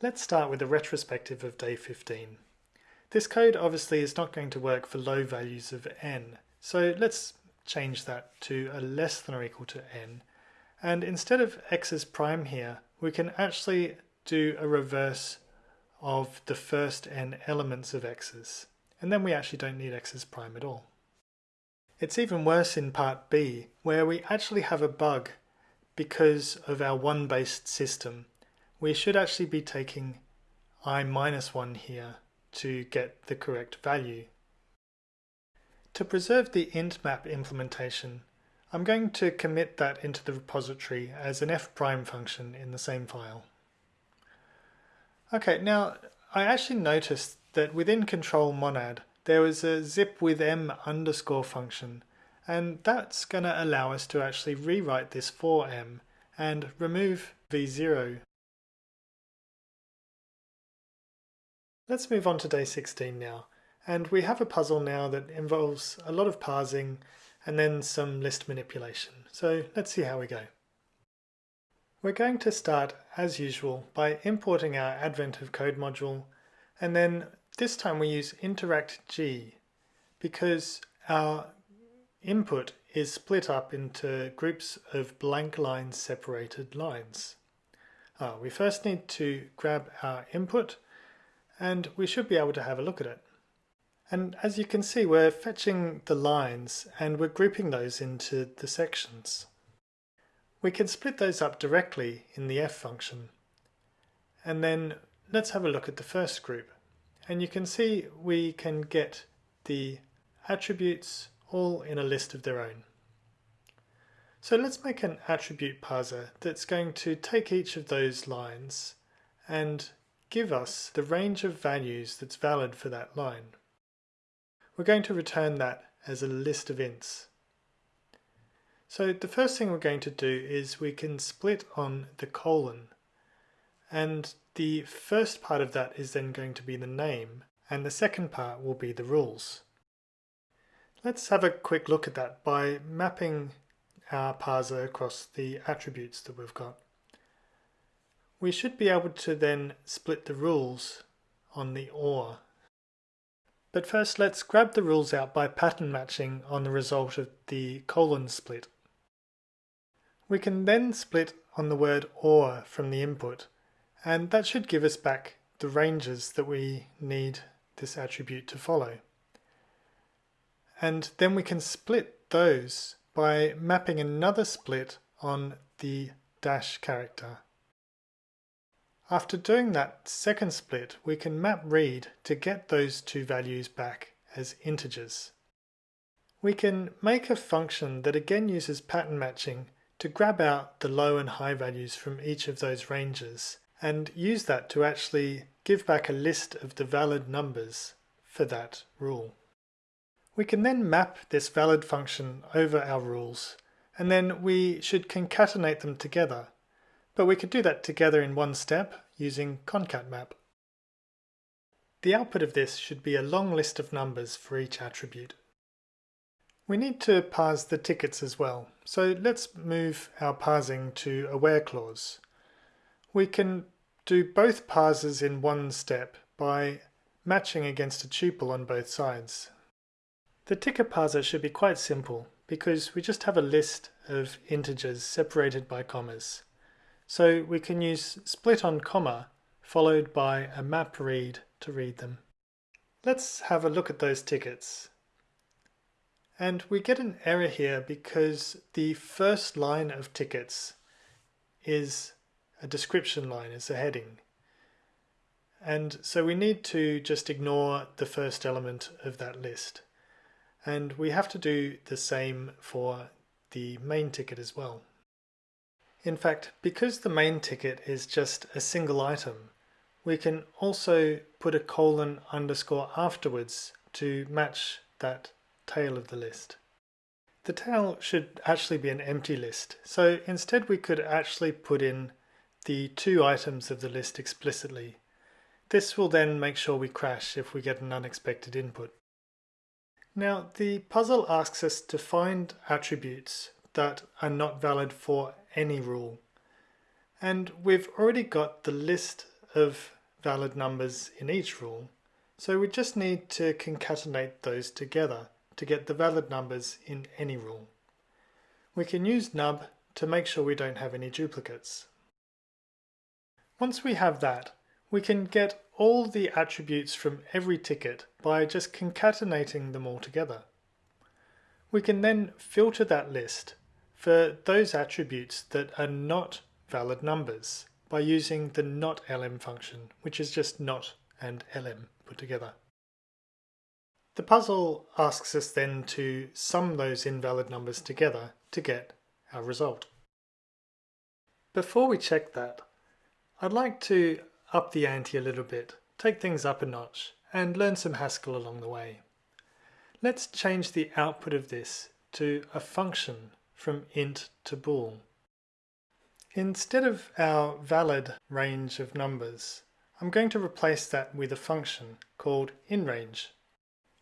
Let's start with a retrospective of day 15. This code obviously is not going to work for low values of n, so let's change that to a less than or equal to n. And instead of x's prime here, we can actually do a reverse of the first n elements of x's. And then we actually don't need x's prime at all. It's even worse in part B, where we actually have a bug because of our one-based system we should actually be taking i minus 1 here to get the correct value. To preserve the int map implementation, I'm going to commit that into the repository as an f prime function in the same file. Okay, now I actually noticed that within control monad there was a zip with m underscore function and that's going to allow us to actually rewrite this for m and remove v0 Let's move on to day 16 now. And we have a puzzle now that involves a lot of parsing and then some list manipulation. So let's see how we go. We're going to start, as usual, by importing our Advent of Code module, and then this time we use interact G because our input is split up into groups of blank lines separated lines. Uh, we first need to grab our input and we should be able to have a look at it. And as you can see, we're fetching the lines and we're grouping those into the sections. We can split those up directly in the f function. And then let's have a look at the first group. And you can see we can get the attributes all in a list of their own. So let's make an attribute parser that's going to take each of those lines and give us the range of values that's valid for that line. We're going to return that as a list of ints. So the first thing we're going to do is we can split on the colon and the first part of that is then going to be the name and the second part will be the rules. Let's have a quick look at that by mapping our parser across the attributes that we've got. We should be able to then split the rules on the OR. But first let's grab the rules out by pattern matching on the result of the colon split. We can then split on the word OR from the input and that should give us back the ranges that we need this attribute to follow. And then we can split those by mapping another split on the dash character. After doing that second split, we can map read to get those two values back as integers. We can make a function that again uses pattern matching to grab out the low and high values from each of those ranges and use that to actually give back a list of the valid numbers for that rule. We can then map this valid function over our rules and then we should concatenate them together but we could do that together in one step using concatmap. The output of this should be a long list of numbers for each attribute. We need to parse the tickets as well, so let's move our parsing to a where clause. We can do both parses in one step by matching against a tuple on both sides. The ticket parser should be quite simple because we just have a list of integers separated by commas. So we can use split on comma followed by a map read to read them. Let's have a look at those tickets. And we get an error here because the first line of tickets is a description line, is a heading. And so we need to just ignore the first element of that list. And we have to do the same for the main ticket as well. In fact, because the main ticket is just a single item, we can also put a colon underscore afterwards to match that tail of the list. The tail should actually be an empty list, so instead we could actually put in the two items of the list explicitly. This will then make sure we crash if we get an unexpected input. Now the puzzle asks us to find attributes that are not valid for any rule. And we've already got the list of valid numbers in each rule, so we just need to concatenate those together to get the valid numbers in any rule. We can use nub to make sure we don't have any duplicates. Once we have that, we can get all the attributes from every ticket by just concatenating them all together. We can then filter that list for those attributes that are not valid numbers by using the not elem function, which is just not and elem put together. The puzzle asks us then to sum those invalid numbers together to get our result. Before we check that, I'd like to up the ante a little bit, take things up a notch, and learn some Haskell along the way. Let's change the output of this to a function from int to bool. Instead of our valid range of numbers, I'm going to replace that with a function called inRange.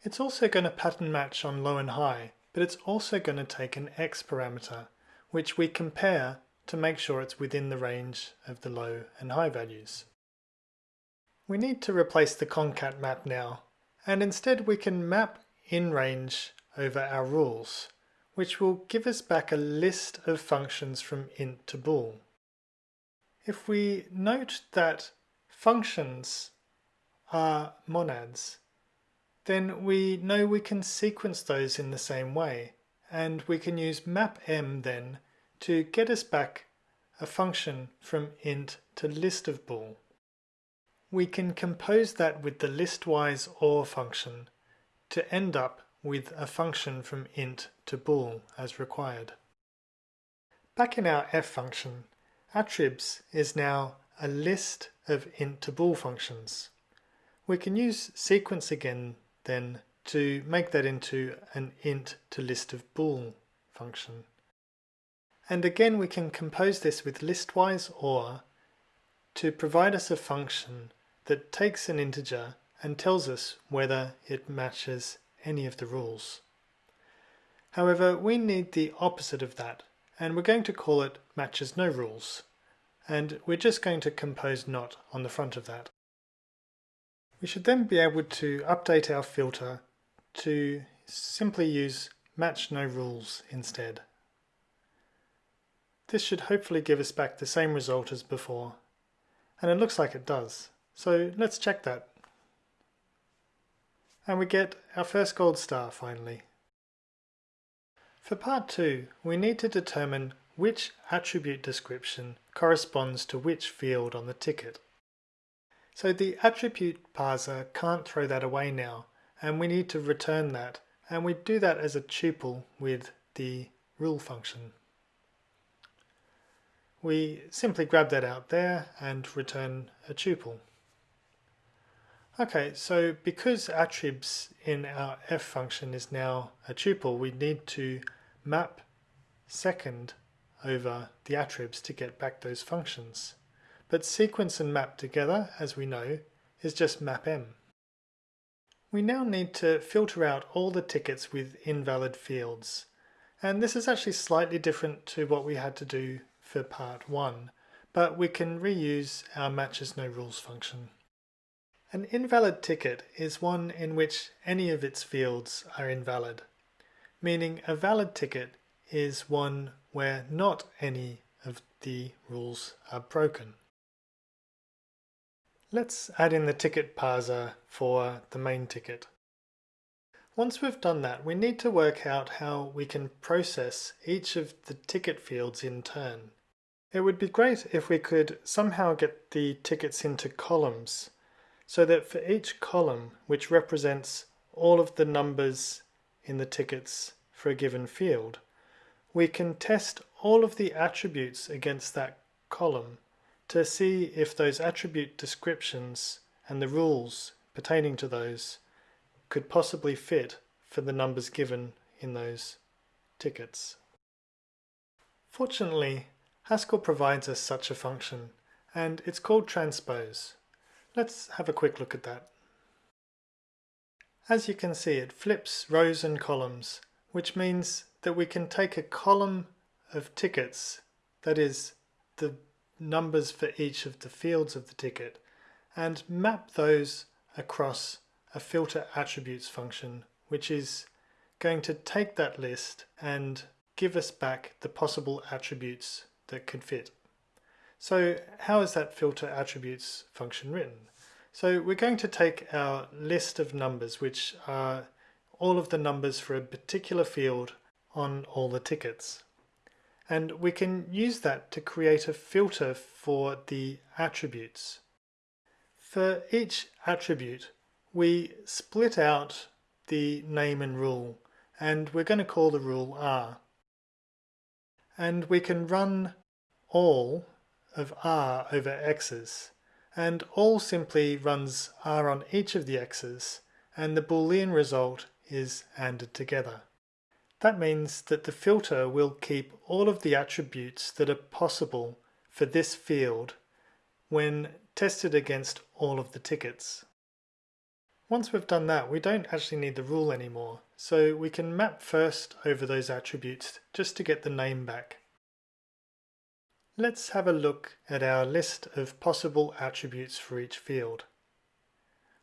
It's also going to pattern match on low and high, but it's also going to take an x parameter, which we compare to make sure it's within the range of the low and high values. We need to replace the concat map now, and instead we can map in range over our rules, which will give us back a list of functions from int to bool. If we note that functions are monads, then we know we can sequence those in the same way, and we can use mapm then to get us back a function from int to list of bool. We can compose that with the listwise or function to end up with a function from int to bool as required. Back in our f function, attribs is now a list of int to bool functions. We can use sequence again then to make that into an int to list of bool function. And again we can compose this with listwise or to provide us a function that takes an integer and tells us whether it matches any of the rules. However, we need the opposite of that, and we're going to call it matches no rules. And we're just going to compose not on the front of that. We should then be able to update our filter to simply use match no rules instead. This should hopefully give us back the same result as before, and it looks like it does. So let's check that. And we get our first gold star finally. For part 2, we need to determine which attribute description corresponds to which field on the ticket. So the attribute parser can't throw that away now, and we need to return that, and we do that as a tuple with the rule function we simply grab that out there and return a tuple. Okay, so because attribs in our f function is now a tuple, we need to map second over the attribs to get back those functions. But sequence and map together, as we know, is just mapm. We now need to filter out all the tickets with invalid fields. And this is actually slightly different to what we had to do for part 1, but we can reuse our matches no rules function. An invalid ticket is one in which any of its fields are invalid, meaning a valid ticket is one where not any of the rules are broken. Let's add in the ticket parser for the main ticket. Once we've done that, we need to work out how we can process each of the ticket fields in turn. It would be great if we could somehow get the tickets into columns so that for each column, which represents all of the numbers in the tickets for a given field, we can test all of the attributes against that column to see if those attribute descriptions and the rules pertaining to those could possibly fit for the numbers given in those tickets. Fortunately, Haskell provides us such a function, and it's called transpose. Let's have a quick look at that. As you can see, it flips rows and columns, which means that we can take a column of tickets, that is, the numbers for each of the fields of the ticket, and map those across a filter attributes function, which is going to take that list and give us back the possible attributes that could fit. So how is that filter attributes function written? So we're going to take our list of numbers, which are all of the numbers for a particular field on all the tickets. And we can use that to create a filter for the attributes. For each attribute, we split out the name and rule, and we're going to call the rule R. And we can run all of R over X's, and all simply runs R on each of the X's, and the Boolean result is ANDed together. That means that the filter will keep all of the attributes that are possible for this field when tested against all of the tickets. Once we've done that, we don't actually need the rule anymore, so we can map first over those attributes just to get the name back. Let's have a look at our list of possible attributes for each field.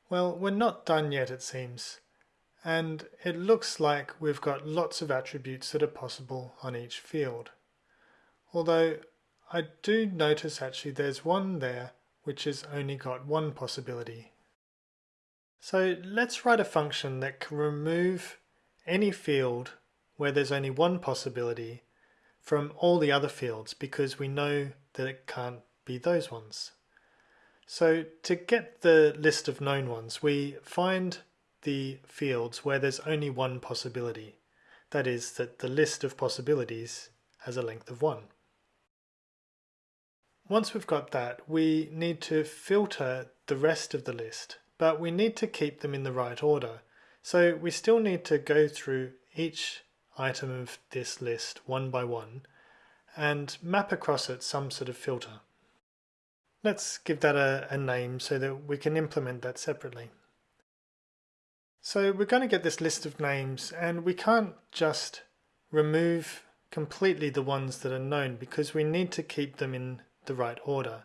Well, we're not done yet it seems and it looks like we've got lots of attributes that are possible on each field. Although I do notice actually there's one there which has only got one possibility. So let's write a function that can remove any field where there's only one possibility from all the other fields because we know that it can't be those ones. So to get the list of known ones, we find the fields where there's only one possibility. That is, that the list of possibilities has a length of 1. Once we've got that, we need to filter the rest of the list, but we need to keep them in the right order. So we still need to go through each item of this list one by one and map across it some sort of filter. Let's give that a, a name so that we can implement that separately. So we're going to get this list of names and we can't just remove completely the ones that are known because we need to keep them in the right order.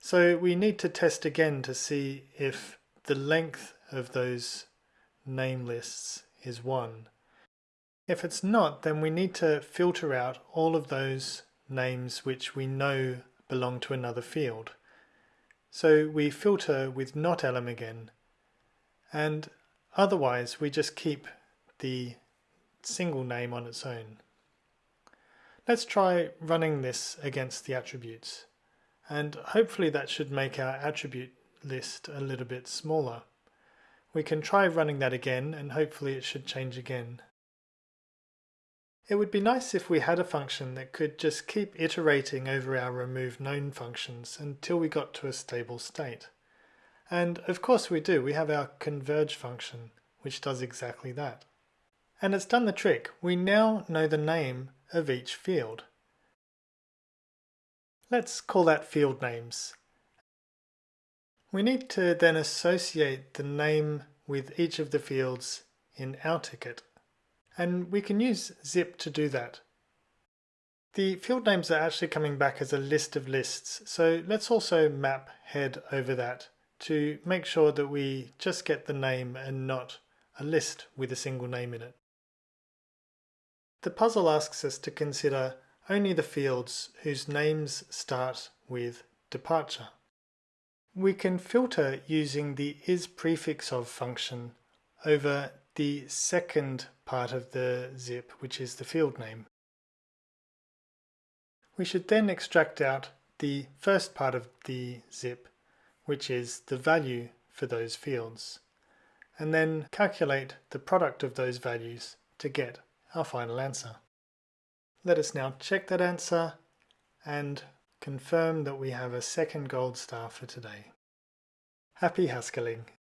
So we need to test again to see if the length of those name lists is 1. If it's not, then we need to filter out all of those names which we know belong to another field. So we filter with not elem again, and Otherwise, we just keep the single name on its own. Let's try running this against the attributes, and hopefully that should make our attribute list a little bit smaller. We can try running that again, and hopefully it should change again. It would be nice if we had a function that could just keep iterating over our remove known functions until we got to a stable state. And of course we do, we have our converge function, which does exactly that. And it's done the trick, we now know the name of each field. Let's call that field names. We need to then associate the name with each of the fields in our ticket. And we can use zip to do that. The field names are actually coming back as a list of lists, so let's also map head over that to make sure that we just get the name and not a list with a single name in it. The puzzle asks us to consider only the fields whose names start with departure. We can filter using the is prefix of function over the second part of the zip, which is the field name. We should then extract out the first part of the zip, which is the value for those fields, and then calculate the product of those values to get our final answer. Let us now check that answer and confirm that we have a second gold star for today. Happy Haskelling!